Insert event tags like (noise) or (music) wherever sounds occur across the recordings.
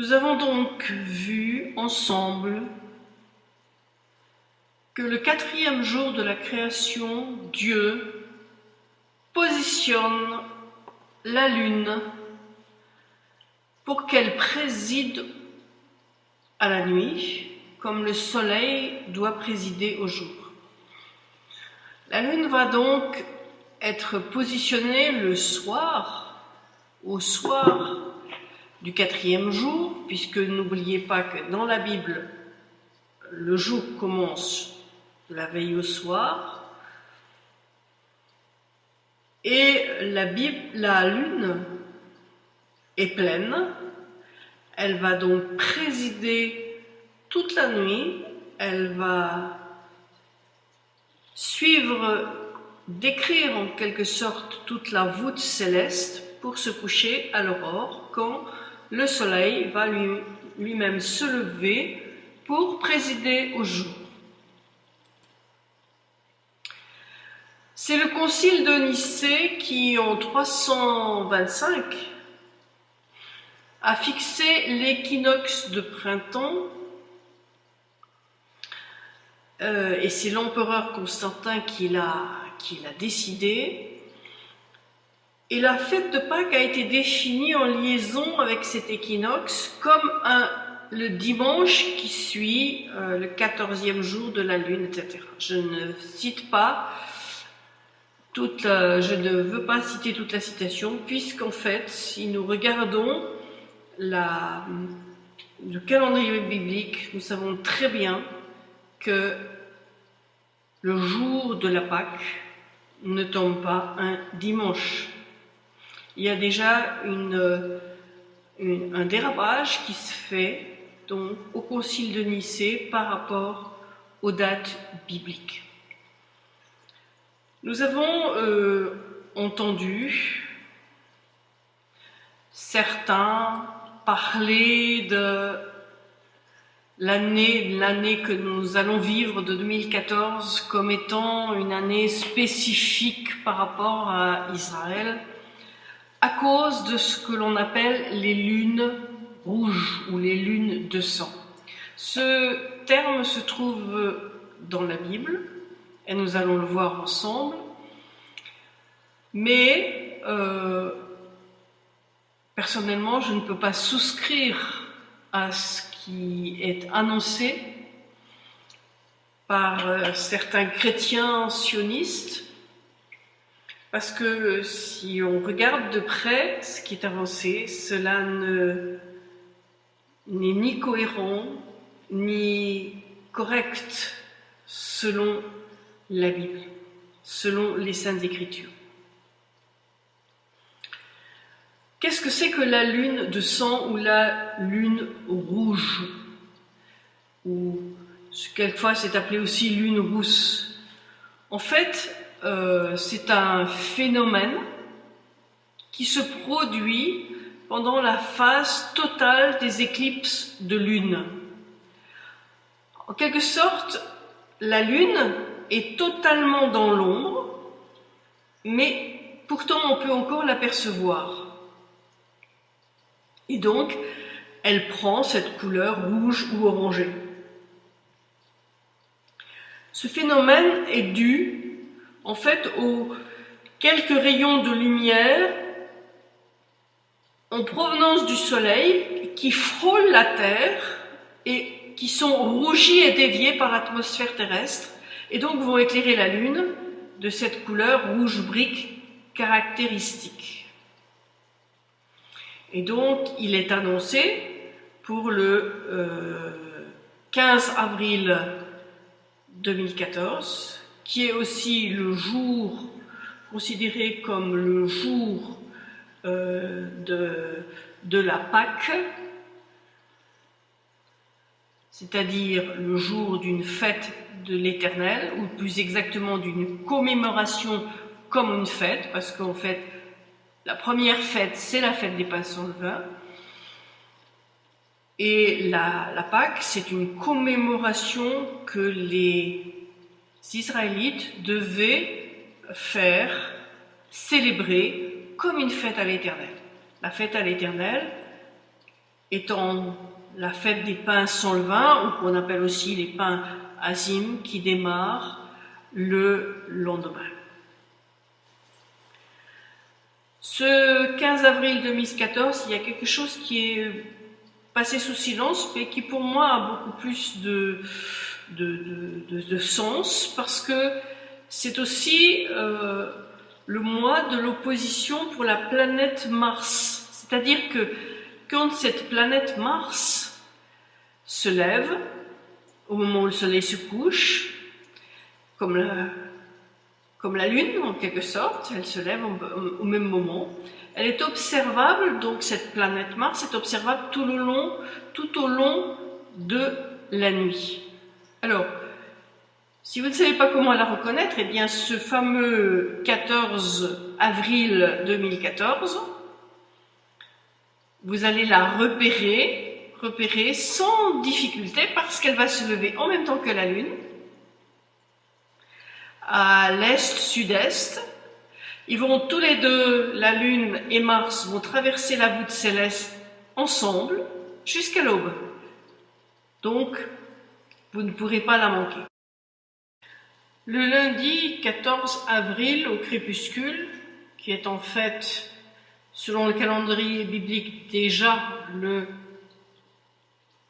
Nous avons donc vu ensemble que le quatrième jour de la création, Dieu positionne la lune pour qu'elle préside à la nuit, comme le soleil doit présider au jour. La lune va donc être positionnée le soir, au soir du quatrième jour, puisque n'oubliez pas que dans la Bible, le jour commence la veille au soir, et la, la lune est pleine, elle va donc présider toute la nuit, elle va suivre, décrire en quelque sorte toute la voûte céleste pour se coucher à l'aurore quand le soleil va lui-même se lever pour présider au jour. C'est le concile de Nicée qui, en 325, a fixé l'équinoxe de printemps euh, et c'est l'empereur Constantin qui l'a décidé. Et la fête de Pâques a été définie en liaison avec cet équinoxe comme un, le dimanche qui suit euh, le quatorzième jour de la lune, etc. Je ne cite pas toute je ne veux pas citer toute la citation, puisqu'en fait, si nous regardons le calendrier biblique, nous savons très bien que le jour de la Pâque ne tombe pas un dimanche. Il y a déjà une, un dérapage qui se fait donc, au concile de Nicée par rapport aux dates bibliques. Nous avons euh, entendu certains parler de l'année que nous allons vivre de 2014 comme étant une année spécifique par rapport à Israël à cause de ce que l'on appelle les lunes rouges ou les lunes de sang. Ce terme se trouve dans la Bible et nous allons le voir ensemble, mais euh, personnellement je ne peux pas souscrire à ce qui est annoncé par euh, certains chrétiens sionistes, parce que si on regarde de près ce qui est avancé, cela n'est ni cohérent, ni correct selon la Bible, selon les Saintes Écritures. Qu'est-ce que c'est que la lune de sang ou la lune rouge? Ou quelquefois c'est appelé aussi lune rousse. En fait, euh, c'est un phénomène qui se produit pendant la phase totale des éclipses de lune. En quelque sorte, la lune est totalement dans l'ombre, mais pourtant on peut encore l'apercevoir. Et donc, elle prend cette couleur rouge ou orangée. Ce phénomène est dû, en fait, aux quelques rayons de lumière en provenance du Soleil qui frôlent la Terre et qui sont rougis et déviés par l'atmosphère terrestre et donc vont éclairer la Lune de cette couleur rouge brique caractéristique. Et donc, il est annoncé pour le 15 euh, avril 2014, qui est aussi le jour considéré comme le jour euh, de, de la Pâque, c'est-à-dire le jour d'une fête de l'Éternel, ou plus exactement d'une commémoration comme une fête, parce qu'en fait, la première fête, c'est la fête des pains sans levain. Et la, la Pâque, c'est une commémoration que les Israélites devaient faire, célébrer comme une fête à l'éternel. La fête à l'éternel, étant la fête des pains sans levain, ou qu'on appelle aussi les pains azim, qui démarre le lendemain. Ce 15 avril 2014, il y a quelque chose qui est passé sous silence, mais qui pour moi a beaucoup plus de, de, sens, parce que c'est aussi euh, le mois de l'opposition pour la planète Mars. C'est-à-dire que quand cette planète Mars se lève, au moment où le Soleil se couche, comme la, comme la Lune en quelque sorte, elle se lève au, même moment. Elle est observable, donc cette planète Mars est observable tout au long, tout au long de la nuit. Alors, si vous ne savez pas comment la reconnaître, eh bien ce fameux 14 avril 2014, vous allez la repérer, repérer sans difficulté parce qu'elle va se lever en même temps que la Lune, à l'est-sud-est. Ils vont tous les deux, la Lune et Mars, vont traverser la voûte céleste ensemble jusqu'à l'aube. Donc, vous ne pourrez pas la manquer. Le lundi 14 avril au crépuscule, qui est en fait, selon le calendrier biblique, déjà le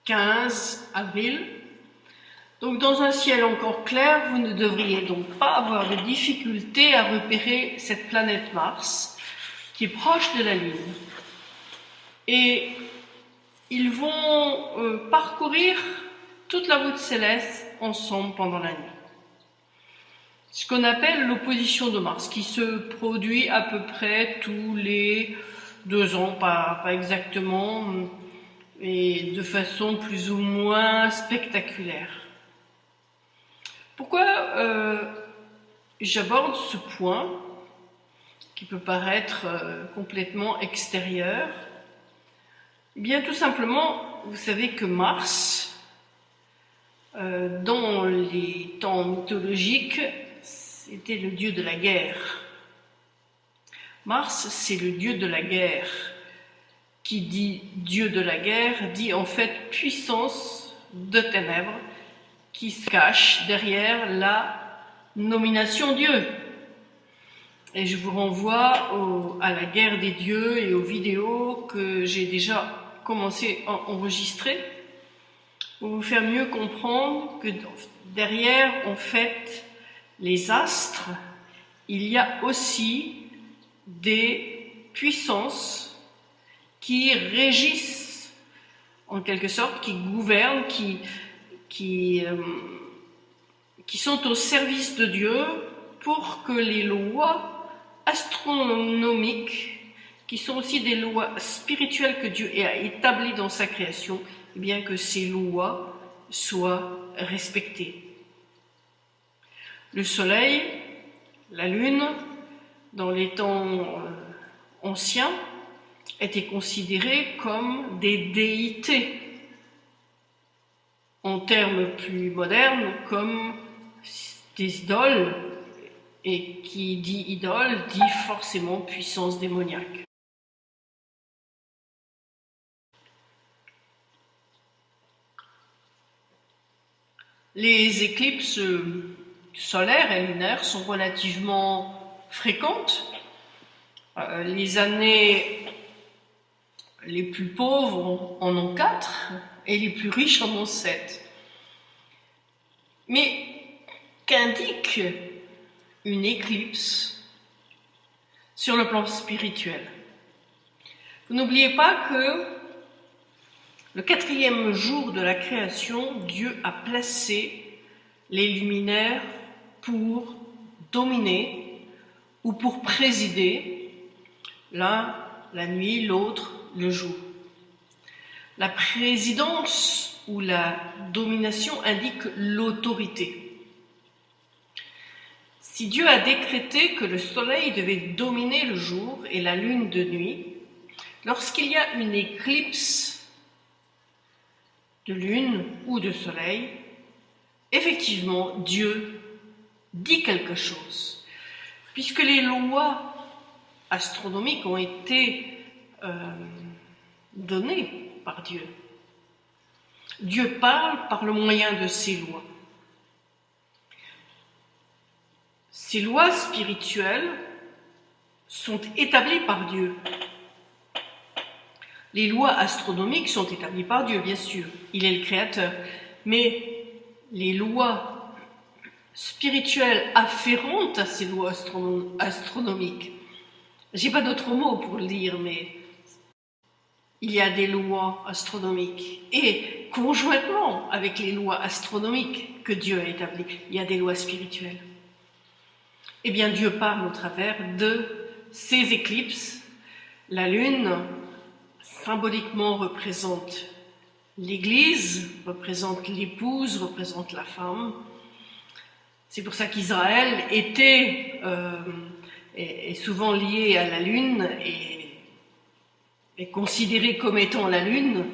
15 avril, donc dans un ciel encore clair, vous ne devriez donc pas avoir de difficulté à repérer cette planète Mars qui est proche de la Lune. Et ils vont euh, parcourir toute la voûte céleste ensemble pendant la nuit. Ce qu'on appelle l'opposition de Mars, qui se produit à peu près tous les deux ans, pas, pas exactement, et de façon plus ou moins spectaculaire. Pourquoi euh, j'aborde ce point qui peut paraître euh, complètement extérieur? Eh Bien tout simplement, vous savez que Mars, euh, dans les temps mythologiques, c'était le dieu de la guerre. Mars, c'est le dieu de la guerre. Qui dit dieu de la guerre dit en fait puissance de ténèbres qui se cache derrière la nomination Dieu. Et je vous renvoie à la guerre des dieux et aux vidéos que j'ai déjà commencé à enregistrer pour vous faire mieux comprendre que derrière, en fait, les astres, il y a aussi des puissances qui régissent, en quelque sorte, qui gouvernent, qui, qui, euh, qui sont au service de Dieu pour que les lois astronomiques, qui sont aussi des lois spirituelles que Dieu a établies dans sa création, bien que ces lois soient respectées. Le soleil, la lune, dans les temps euh, anciens, étaient considérés comme des déités en termes plus modernes comme des idoles, et qui dit idole dit forcément puissance démoniaque. Les éclipses solaires et lunaires sont relativement fréquentes. Euh, les années les plus pauvres en ont quatre, et les plus riches en ont sept. Mais qu'indique une éclipse sur le plan spirituel? Vous n'oubliez pas que le quatrième jour de la création, Dieu a placé les luminaires pour dominer ou pour présider, l'un la nuit, l'autre le jour. La présidence ou la domination indique l'autorité. Si Dieu a décrété que le soleil devait dominer le jour et la lune de nuit, lorsqu'il y a une éclipse de lune ou de soleil, effectivement, Dieu dit quelque chose. Puisque les lois astronomiques ont été euh, donné par Dieu. Dieu parle par le moyen de ses lois. Ces lois spirituelles sont établies par Dieu. Les lois astronomiques sont établies par Dieu, bien sûr. Il est le créateur. Mais les lois spirituelles afférentes à ces lois astronomiques, j'ai pas d'autre mot pour le dire, mais il y a des lois astronomiques. Et conjointement avec les lois astronomiques que Dieu a établies, il y a des lois spirituelles. Eh bien, Dieu parle au travers de ces éclipses. La Lune, symboliquement, représente l'Église, représente l'épouse, représente la femme. C'est pour ça qu'Israël était euh, est, souvent lié à la Lune et est considéré comme étant la Lune.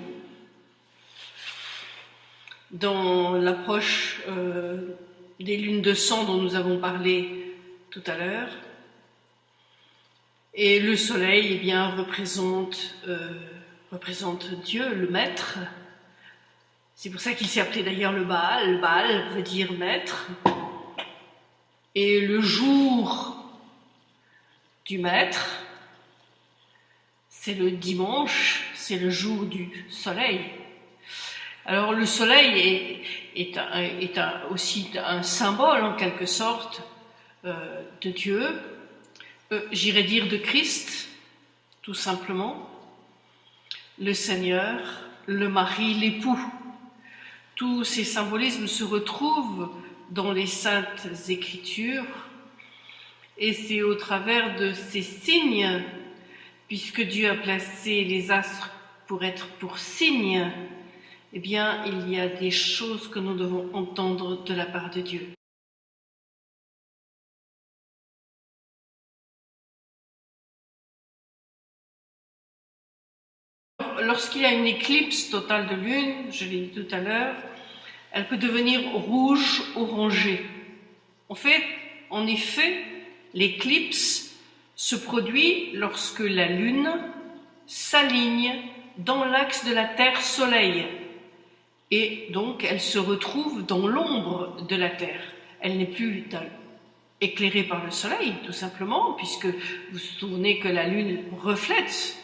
Dans l'approche euh, des lunes de sang dont nous avons parlé tout à l'heure, et le soleil eh bien, représente, euh, représente Dieu, le maître. C'est pour ça qu'il s'est appelé d'ailleurs le Baal. Baal veut dire maître. Et le jour du maître, c'est le dimanche, c'est le jour du soleil. Alors le soleil est, est, aussi un symbole en quelque sorte euh, de Dieu, j'irais dire de Christ, tout simplement, le Seigneur, le mari, l'époux. Tous ces symbolismes se retrouvent dans les saintes écritures et c'est au travers de ces signes, puisque Dieu a placé les astres pour être pour signes, eh bien, il y a des choses que nous devons entendre de la part de Dieu. Lorsqu'il y a une éclipse totale de lune, je l'ai dit tout à l'heure, elle peut devenir rouge orangée. En fait, en effet, l'éclipse se produit lorsque la lune s'aligne dans l'axe de la Terre-Soleil. Et donc, elle se retrouve dans l'ombre de la Terre. Elle n'est plus éclairée par le Soleil, tout simplement, puisque vous vous souvenez que la Lune reflète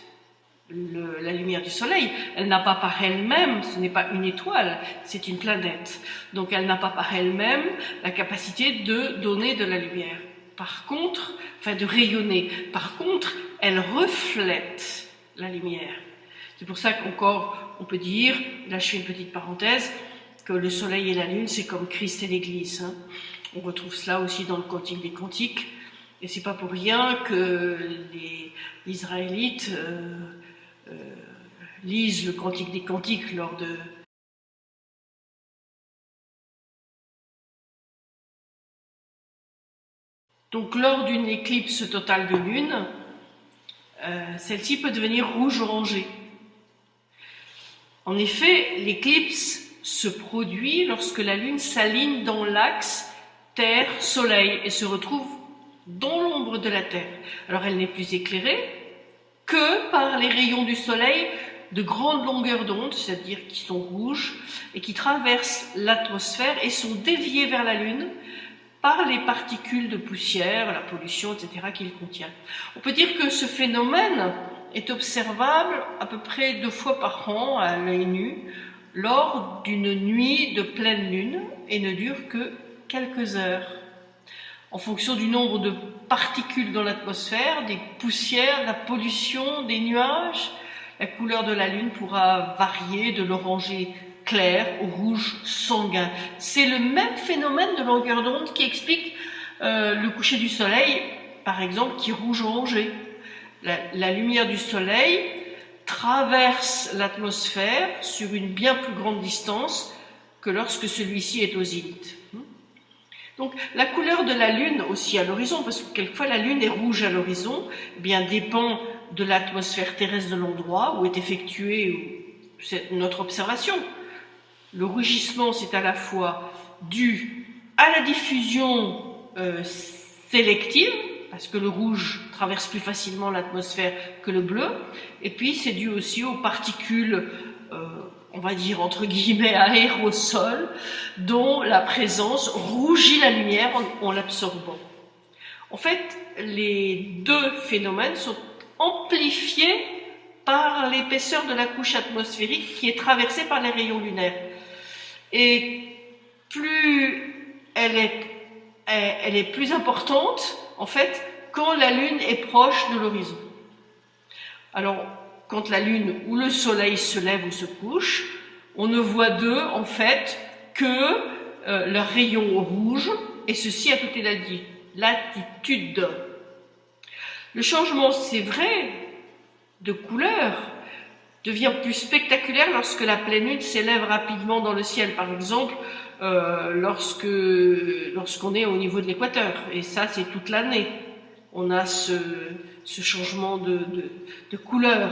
la lumière du soleil. Elle n'a pas par elle-même, ce n'est pas une étoile, c'est une planète. Donc elle n'a pas par elle-même la capacité de donner de la lumière. Par contre, enfin de rayonner. Par contre, elle reflète la lumière. C'est pour ça qu'encore on peut dire, là je fais une petite parenthèse, que le soleil et la lune c'est comme Christ et l'Église. Hein. On retrouve cela aussi dans le Cantique des Cantiques. Et c'est pas pour rien que les, Israélites euh, lisent le Cantique des Cantiques lors de Donc lors d'une éclipse totale de lune, euh, celle-ci peut devenir rouge-orangée. En effet, l'éclipse se produit lorsque la lune s'aligne dans l'axe Terre-Soleil et se retrouve dans l'ombre de la Terre. Alors elle n'est plus éclairée, que par les rayons du soleil de grande longueur d'onde, c'est-à-dire qui sont rouges, et qui traversent l'atmosphère et sont déviés vers la Lune par les particules de poussière, la pollution, etc. qu'il contient. On peut dire que ce phénomène est observable à peu près deux fois par an à l'œil nu lors d'une nuit de pleine lune et ne dure que quelques heures en fonction du nombre de particules dans l'atmosphère, des poussières, de la pollution, des nuages, la couleur de la Lune pourra varier de l'orangé clair au rouge sanguin. C'est le même phénomène de longueur d'onde qui explique euh, le coucher du Soleil, par exemple, qui est rouge orangé. La, lumière du Soleil traverse l'atmosphère sur une bien plus grande distance que lorsque celui-ci est au zénith. Donc la couleur de la Lune aussi à l'horizon, parce que quelquefois la Lune est rouge à l'horizon, eh bien dépend de l'atmosphère terrestre de l'endroit où est effectuée notre observation. Le rougissement, c'est à la fois dû à la diffusion euh, sélective, parce que le rouge traverse plus facilement l'atmosphère que le bleu, et puis c'est dû aussi aux particules, euh, on va dire entre guillemets aérosols, dont la présence rougit la lumière en, en l'absorbant. En fait, les deux phénomènes sont amplifiés par l'épaisseur de la couche atmosphérique qui est traversée par les rayons lunaires. Et plus elle est, elle est plus importante, en fait, quand la Lune est proche de l'horizon. Alors, quand la Lune ou le Soleil se lève ou se couche, on ne voit d'eux, en fait, que euh, leurs rayons rouges, et ceci à toutes les latitudes. Le changement, c'est vrai, de couleur devient plus spectaculaire lorsque la pleine lune s'élève rapidement dans le ciel, par exemple, euh, lorsque lorsqu'on est au niveau de l'équateur. Et ça, c'est toute l'année. On a ce, changement de, couleur.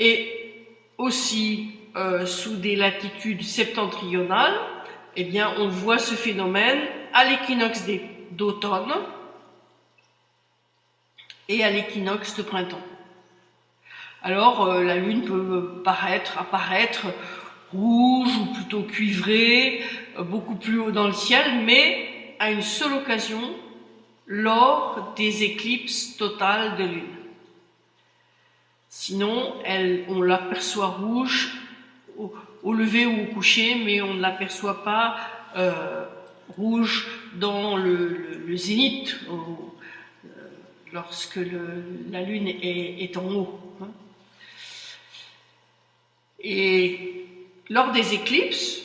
Et aussi, euh, sous des latitudes septentrionales, eh bien, on voit ce phénomène à l'équinoxe d'automne, et à l'équinoxe de printemps. Alors euh, la lune peut paraître, apparaître rouge ou plutôt cuivrée, euh, beaucoup plus haut dans le ciel, mais à une seule occasion, lors des éclipses totales de lune. Sinon, on l'aperçoit rouge au, lever ou au coucher, mais on ne l'aperçoit pas euh, rouge dans le, zénith, lorsque la Lune est, en haut. Hein. Et lors des éclipses,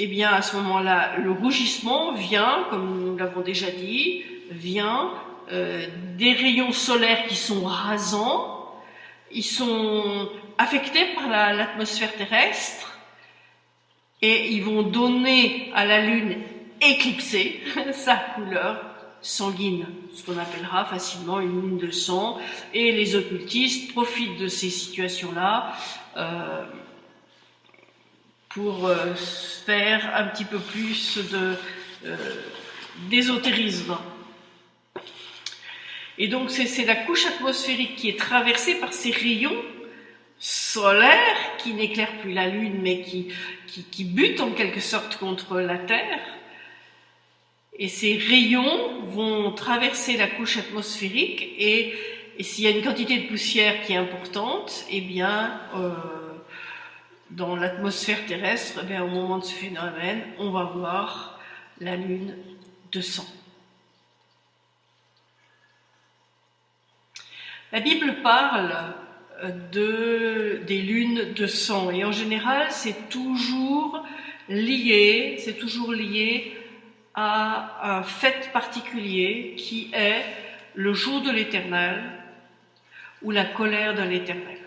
eh bien à ce moment-là, le rougissement vient, comme nous l'avons déjà dit, vient euh, des rayons solaires qui sont rasants, ils sont affectés par l'atmosphère terrestre et ils vont donner à la Lune éclipsée (laughs) sa couleur sanguine, ce qu'on appellera facilement une lune de sang, et les occultistes profitent de ces situations-là euh, pour euh, faire un petit peu plus euh, d'ésotérisme. Et donc c'est la couche atmosphérique qui est traversée par ces rayons solaires qui n'éclairent plus la Lune mais qui, qui, qui butent en quelque sorte contre la Terre et ces rayons vont traverser la couche atmosphérique et, s'il y a une quantité de poussière qui est importante, eh bien, euh, dans l'atmosphère terrestre, eh au moment de ce phénomène, on va voir la lune de sang. La Bible parle euh, de, des lunes de sang et en général c'est toujours lié, c'est toujours lié à un fait particulier qui est le jour de l'éternel ou la colère de l'éternel.